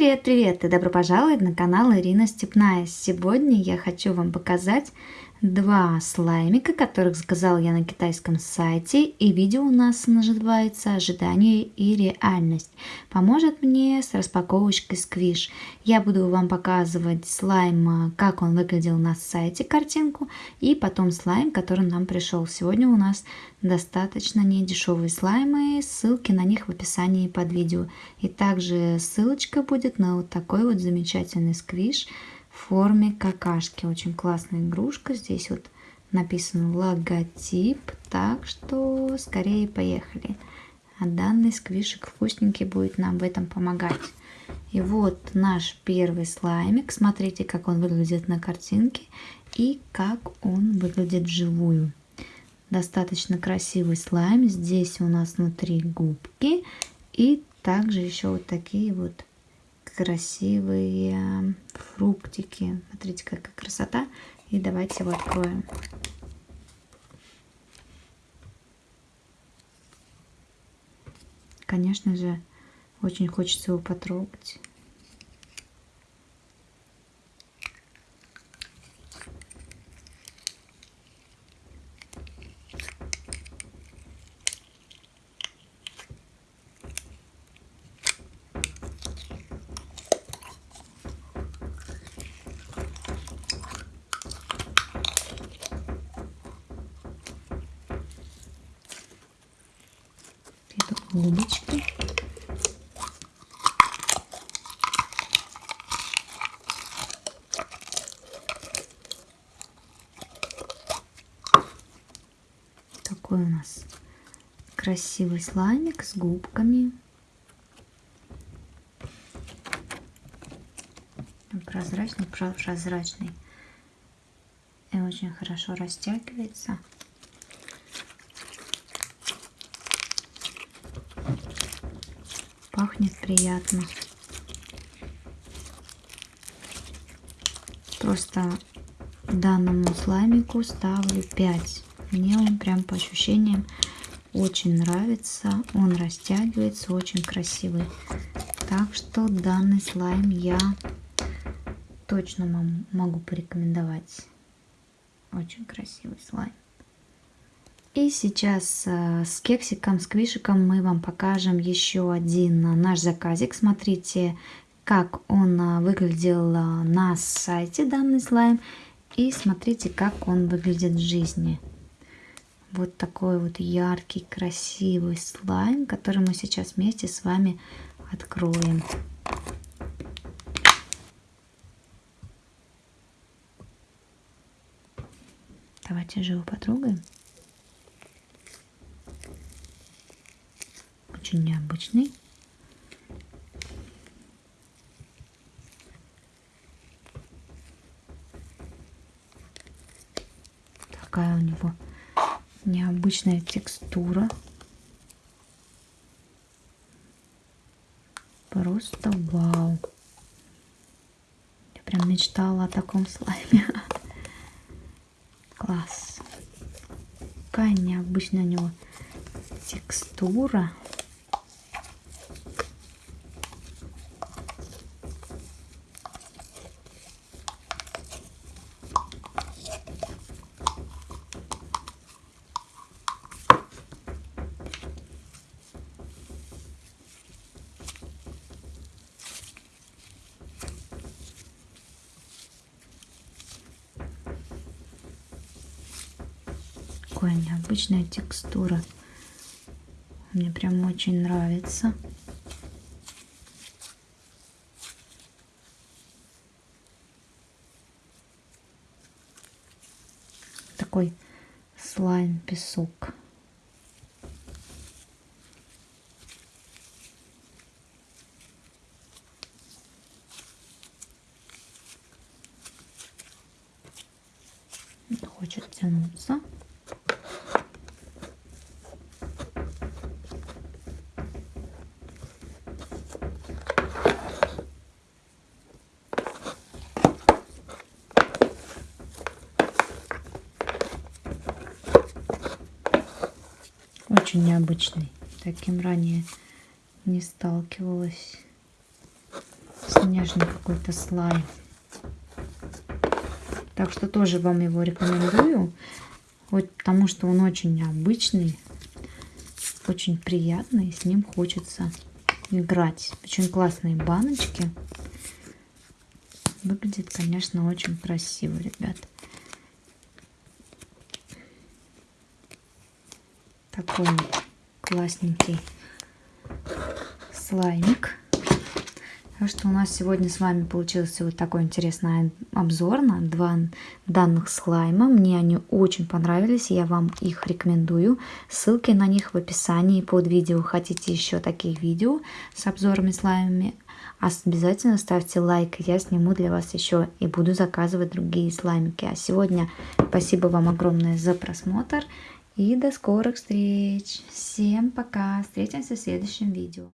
привет-привет и добро пожаловать на канал Ирина Степная. Сегодня я хочу вам показать два слаймика, которых заказал я на китайском сайте. И видео у нас называется «Ожидание и реальность». Поможет мне с распаковочкой сквиш. Я буду вам показывать слайм, как он выглядел на сайте, картинку. И потом слайм, который нам пришел. Сегодня у нас достаточно недешевые слаймы. Ссылки на них в описании под видео. И также ссылочка будет на вот такой вот замечательный сквиш в форме какашки. Очень классная игрушка. Здесь вот написан логотип. Так что скорее поехали. А данный сквишек вкусненький будет нам в этом помогать. И вот наш первый слаймик. Смотрите, как он выглядит на картинке и как он выглядит вживую. Достаточно красивый слайм. Здесь у нас внутри губки. И также еще вот такие вот красивые фруктики. Смотрите, какая красота. И давайте его откроем. Конечно же, очень хочется его потрогать. Губочки. Такой у нас красивый слаймик с губками. Прозрачный, прозрачный. И очень хорошо растягивается. Пахнет приятно. Просто данному слаймику ставлю 5. Мне он прям по ощущениям очень нравится. Он растягивается, очень красивый. Так что данный слайм я точно могу порекомендовать. Очень красивый слайм. И сейчас э, с кексиком, с квишиком мы вам покажем еще один наш заказик. Смотрите, как он э, выглядел э, на сайте данный слайм. И смотрите, как он выглядит в жизни. Вот такой вот яркий, красивый слайм, который мы сейчас вместе с вами откроем. Давайте же его потрогаем. Очень необычный. Такая у него необычная текстура. Просто вау. Я прям мечтала о таком слайме. Класс. Какая необычная у него текстура. Такая необычная текстура. Мне прям очень нравится. Такой слайм-песок. хочет тянуться. Очень необычный. Таким ранее не сталкивалась. нежный какой-то слайм. Так что тоже вам его рекомендую. Вот потому что он очень необычный, очень приятный. С ним хочется играть. Очень классные баночки. Выглядит, конечно, очень красиво, ребят. Такой классненький слаймик. Так что у нас сегодня с вами получился вот такой интересный обзор на два данных слайма. Мне они очень понравились, я вам их рекомендую. Ссылки на них в описании под видео. Хотите еще таких видео с обзорами слаймами, обязательно ставьте лайк, я сниму для вас еще и буду заказывать другие слаймики. А сегодня спасибо вам огромное за просмотр и до скорых встреч. Всем пока, встретимся в следующем видео.